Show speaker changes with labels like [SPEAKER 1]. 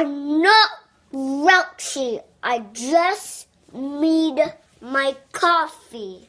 [SPEAKER 1] I'm not grouchy. I just need my coffee.